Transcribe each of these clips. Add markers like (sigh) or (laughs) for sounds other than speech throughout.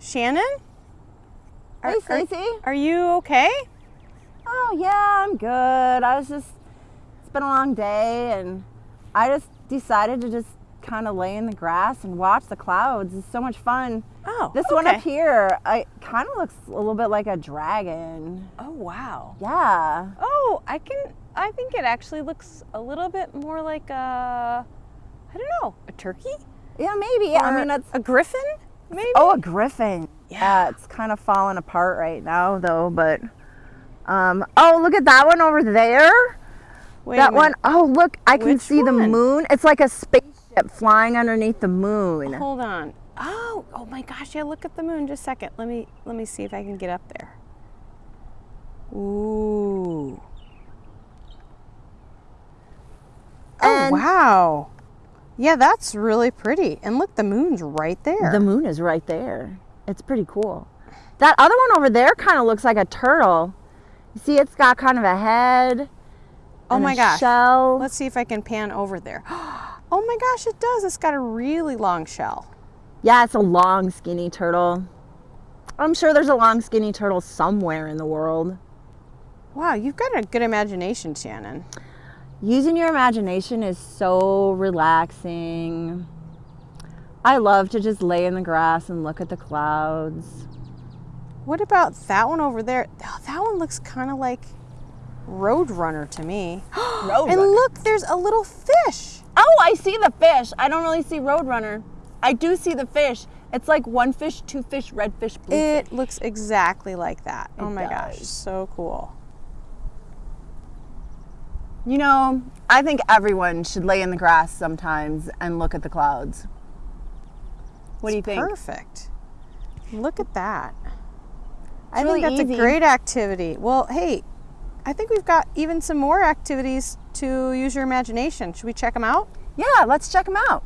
Shannon? Hey, Are- Stacy. Are, are you okay? Oh yeah, I'm good. I was just it's been a long day and I just decided to just kind of lay in the grass and watch the clouds. It's so much fun. Oh, This one up here, I kind of looks a little bit like a dragon. Oh, wow. Yeah. Oh, I can, I think it actually looks a little bit more like a, I don't know, a turkey? Yeah, maybe. I mean, it's a griffin, maybe? oh, a griffin. Yeah. it's kind of falling apart right now though, but um oh, look at that one over there. Wait that one, oh look, I can Which see the moon. It's like a spaceship flying underneath the moon. Hold on. Oh, oh my gosh, yeah, look at the moon. Just a second. Let me, let me see if I can get up there. Ooh. And- oh, wow. Yeah, that's really pretty. And look, the moon's right there. The moon is right there. It's pretty cool. That other one over there kind of looks like a turtle. You see, it's got kind of a head. oh my gosh. Shell. Let's see if I can pan over there. (gasps) Oh my gosh, it does. It's got a really long shell. Yeah, it's a long, skinny turtle. I'm sure there's a long, skinny turtle somewhere in the world. Wow, you've got a good imagination, Shannon. Using your imagination is so relaxing. I love to just lay in the grass and look at the clouds. What about that one over there? Oh, that one looks kind of like Roadrunner to me. (gasps) And look, there's a little fish. Oh, I see the fish. I don't really see Roadrunner. I do see the fish. It's like one fish, two fish, red fish, blue fish. It looks exactly like that. oh It my gosh, so cool. You know, I think everyone should lay in the grass sometimes and look at the clouds. What do you think? Perfect. Look at that. I really think that's easy. a great activity. Well, hey, I think we've got even some more activities to use your imagination. Should we check them out? Yeah, let's check them out.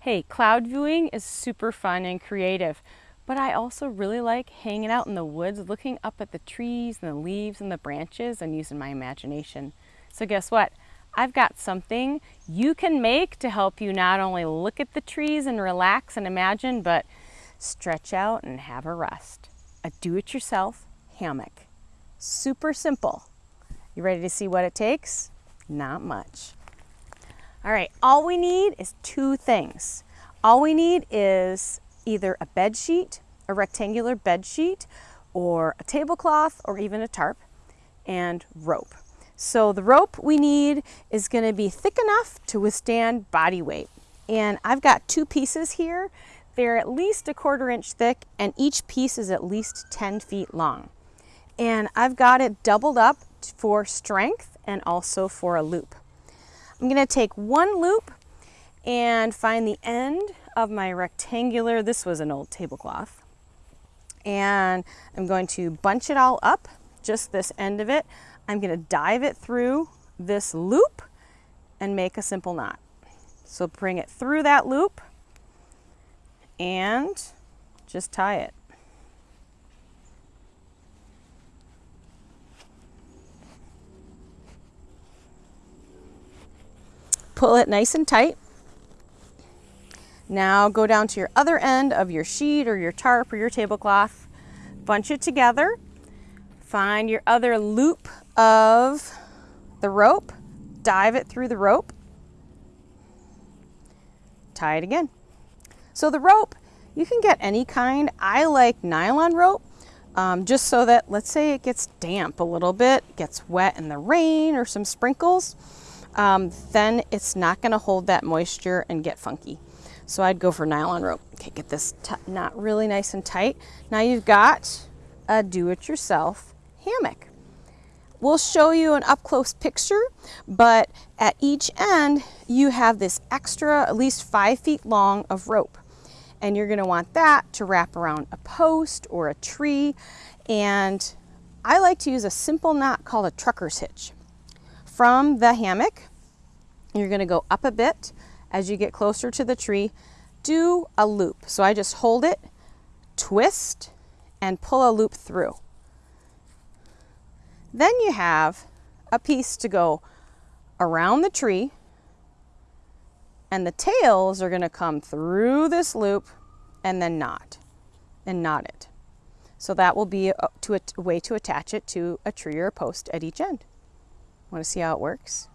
Hey, cloud viewing is super fun and creative, but I also really like hanging out in the woods, looking up at the trees and the leaves and the branches and using my imagination. So guess what? I've got something you can make to help you not only look at the trees and relax and imagine, but stretch out and have a rest. A do-it-yourself hammock. Super simple. You ready to see what it takes? Not much. All right, all we need is two things. All we need is either a bed sheet, a rectangular bed sheet, or a tablecloth, or even a tarp, and rope. So the rope we need is gonna be thick enough to withstand body weight. And I've got two pieces here. They're at least a quarter inch thick, and each piece is at least 10 feet long. And I've got it doubled up for strength and also for a loop. I'm gonna take one loop and find the end of my rectangular, this was an old tablecloth, and I'm going to bunch it all up, just this end of it. I'm gonna dive it through this loop and make a simple knot. So bring it through that loop and just tie it. Pull it nice and tight. Now go down to your other end of your sheet or your tarp or your tablecloth, bunch it together, find your other loop of the rope, dive it through the rope, tie it again. So the rope, you can get any kind. I like nylon rope, um, just so that, let's say it gets damp a little bit, gets wet in the rain or some sprinkles, um, then it's not gonna hold that moisture and get funky. So I'd go for nylon rope. Okay, get this knot really nice and tight. Now you've got a do-it-yourself hammock. We'll show you an up close picture, but at each end, you have this extra, at least five feet long of rope. And you're gonna want that to wrap around a post or a tree. And I like to use a simple knot called a trucker's hitch. From the hammock, you're gonna go up a bit as you get closer to the tree, do a loop. So I just hold it, twist, and pull a loop through. Then you have a piece to go around the tree And the tails are gonna come through this loop and then knot and knot it. So that will be a, to a, a way to attach it to a tree or a post at each end. Want to see how it works?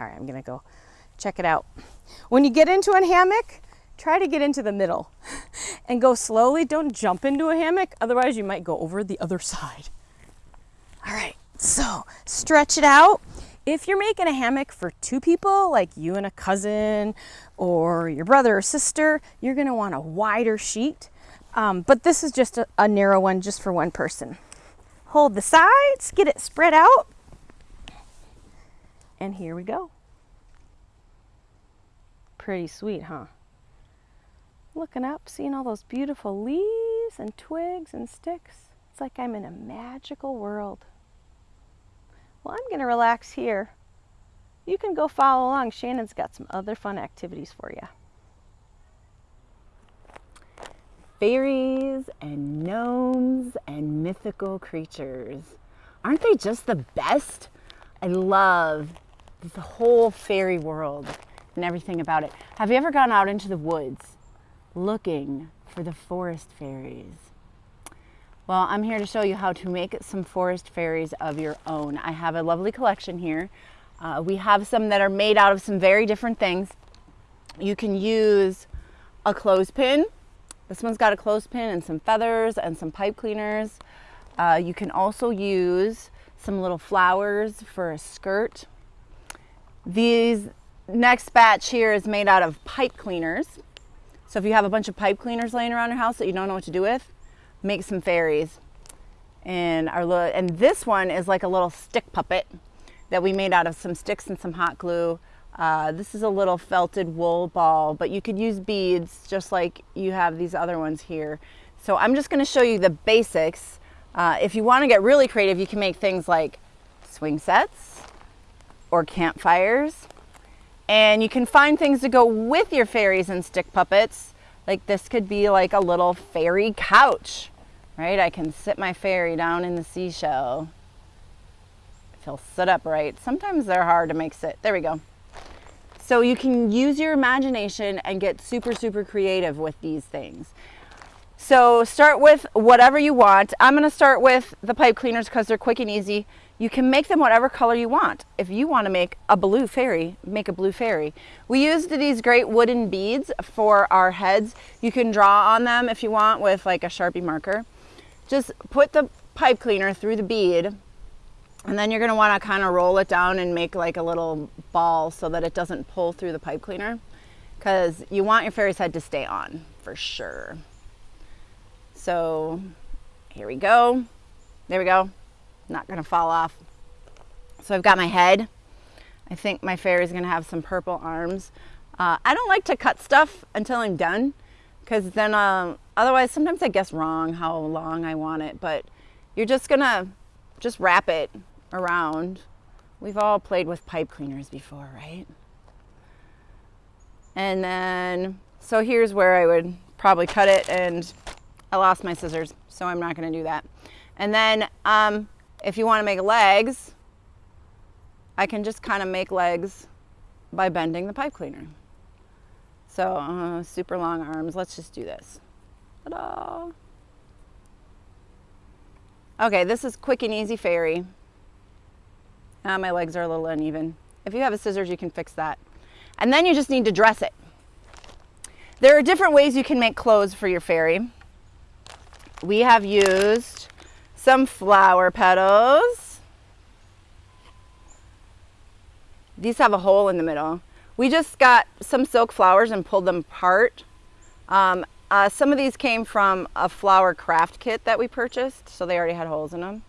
All right, I'm gonna go check it out. When you get into a hammock, try to get into the middle (laughs) and go slowly. Don't jump into a hammock, otherwise you might go over the other (laughs) side. All right, so stretch it out. If you're making a hammock for two people, like you and a cousin or your brother or sister, you're gonna want a wider sheet. Um, but this is just a, a narrow one just for one person. Hold the sides, get it spread out. And here we go. Pretty sweet, huh? Looking up, seeing all those beautiful leaves and twigs and sticks. It's like I'm in a magical world. Well, I'm going to relax here. You can go follow along. Shannon's got some other fun activities for you. Fairies and gnomes and mythical creatures. Aren't they just the best? I love the whole fairy world and everything about it. Have you ever gone out into the woods looking for the forest fairies? Well, I'm here to show you how to make some forest fairies of your own. I have a lovely collection here. Uh, we have some that are made out of some very different things. You can use a clothespin. This one's got a clothespin and some feathers and some pipe cleaners. Uh, you can also use some little flowers for a skirt. These next batch here is made out of pipe cleaners. So if you have a bunch of pipe cleaners laying around your house that you don't know what to do with, make some fairies. And our little, and this one is like a little stick puppet that we made out of some sticks and some hot glue. Uh, this is a little felted wool ball, but you could use beads just like you have these other ones here. So I'm just gonna show you the basics. Uh, if you wanna get really creative, you can make things like swing sets or campfires. And you can find things to go with your fairies and stick puppets. Like this could be like a little fairy couch, right? I can sit my fairy down in the seashell. If he'll sit upright. Sometimes they're hard to make sit. There we go. So you can use your imagination and get super, super creative with these things. So start with whatever you want. I'm gonna start with the pipe cleaners because they're quick and easy. You can make them whatever color you want. If you want to make a blue fairy, make a blue fairy. We used these great wooden beads for our heads. You can draw on them if you want with like a Sharpie marker. Just put the pipe cleaner through the bead and then you're going to want to kind of roll it down and make like a little ball so that it doesn't pull through the pipe cleaner because you want your fairy's head to stay on for sure. So here we go. There we go not gonna fall off. So I've got my head. I think my fairy's gonna have some purple arms. Uh, I don't like to cut stuff until I'm done because then uh, otherwise sometimes I guess wrong how long I want it, but you're just gonna just wrap it around. We've all played with pipe cleaners before, right? And then, so here's where I would probably cut it and I lost my scissors, so I'm not gonna do that. And then um, if you want to make legs, I can just kind of make legs by bending the pipe cleaner. So uh, super long arms. Let's just do this. Okay, this is quick and easy fairy. Uh, my legs are a little uneven. If you have a scissors, you can fix that. And then you just need to dress it. There are different ways you can make clothes for your fairy. We have used some flower petals. These have a hole in the middle. We just got some silk flowers and pulled them apart. Um, uh, some of these came from a flower craft kit that we purchased, so they already had holes in them.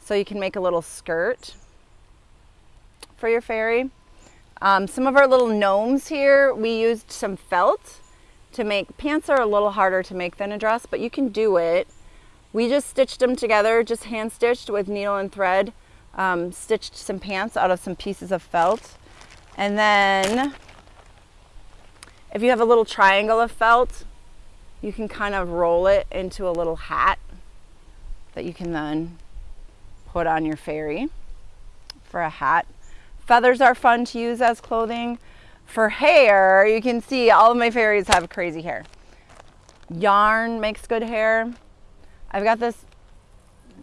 So you can make a little skirt for your fairy. Um, some of our little gnomes here, we used some felt to make, pants are a little harder to make than a dress, but you can do it. We just stitched them together, just hand stitched with needle and thread. Um, stitched some pants out of some pieces of felt. And then if you have a little triangle of felt, you can kind of roll it into a little hat that you can then put on your fairy for a hat. Feathers are fun to use as clothing. For hair, you can see all of my fairies have crazy hair. Yarn makes good hair. I've got this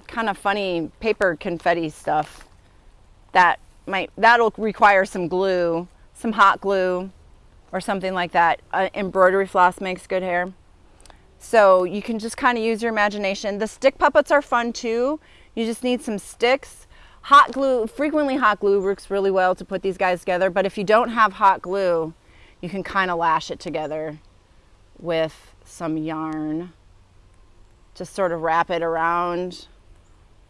kind of funny paper confetti stuff that might that'll require some glue, some hot glue or something like that. Uh, embroidery floss makes good hair. So you can just kind of use your imagination. The stick puppets are fun too. You just need some sticks. Hot glue, frequently hot glue works really well to put these guys together, but if you don't have hot glue, you can kind of lash it together with some yarn. Just sort of wrap it around,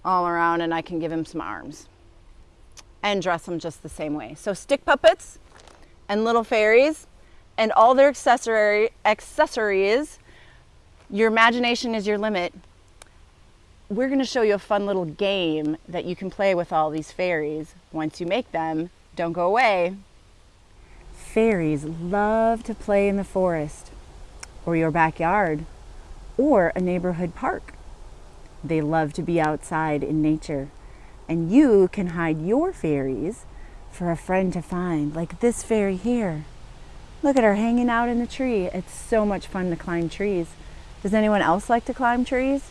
all around, and I can give him some arms and dress them just the same way. So stick puppets and little fairies and all their accessory accessories. Your imagination is your limit. We're going to show you a fun little game that you can play with all these fairies. Once you make them, don't go away. Fairies love to play in the forest or your backyard or a neighborhood park. They love to be outside in nature and you can hide your fairies for a friend to find, like this fairy here. Look at her hanging out in the tree. It's so much fun to climb trees. Does anyone else like to climb trees?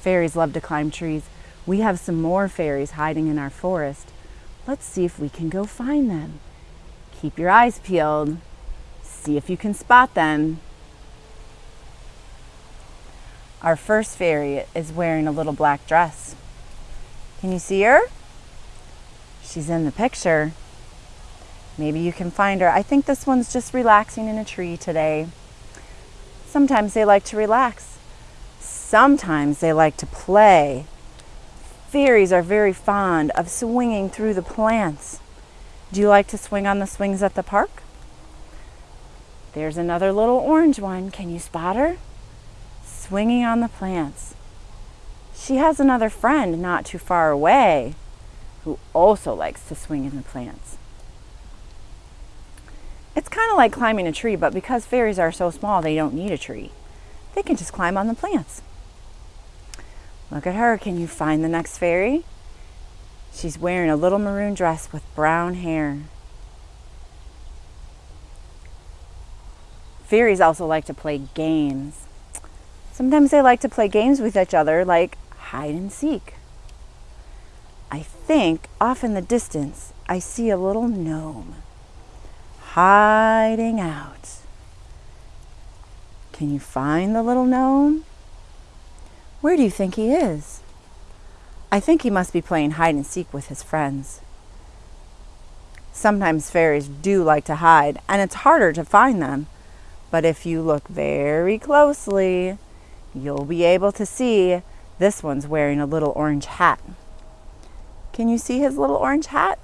Fairies love to climb trees. We have some more fairies hiding in our forest. Let's see if we can go find them. Keep your eyes peeled. See if you can spot them. Our first fairy is wearing a little black dress. Can you see her? She's in the picture. Maybe you can find her. I think this one's just relaxing in a tree today. Sometimes they like to relax. Sometimes they like to play. Fairies are very fond of swinging through the plants. Do you like to swing on the swings at the park? There's another little orange one. Can you spot her? Swinging on the plants. She has another friend not too far away who also likes to swing in the plants. It's kind of like climbing a tree, but because fairies are so small, they don't need a tree. They can just climb on the plants. Look at her. Can you find the next fairy? She's wearing a little maroon dress with brown hair. Fairies also like to play games. Sometimes they like to play games with each other, like hide and seek. I think off in the distance I see a little gnome hiding out. Can you find the little gnome? Where do you think he is? I think he must be playing hide and seek with his friends. Sometimes fairies do like to hide, and it's harder to find them. But if you look very closely, you'll be able to see this one's wearing a little orange hat. Can you see his little orange hat?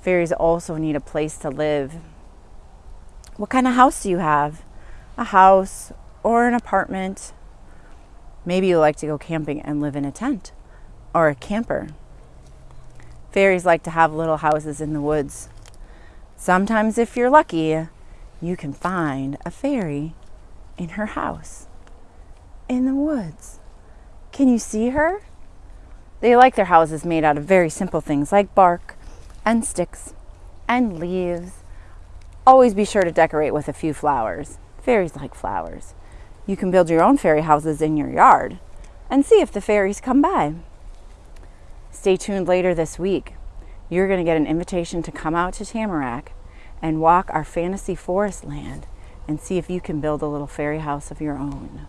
Fairies also need a place to live. What kind of house do you have? A house or an apartment? Maybe you like to go camping and live in a tent or a camper. Fairies like to have little houses in the woods. Sometimes, if you're lucky, you can find a fairy in her house in the woods. Can you see her? They like their houses made out of very simple things like bark and sticks and leaves. Always be sure to decorate with a few flowers. Fairies like flowers. You can build your own fairy houses in your yard and see if the fairies come by. Stay tuned later this week. You're going to get an invitation to come out to Tamarack and walk our fantasy forest land and see if you can build a little fairy house of your own.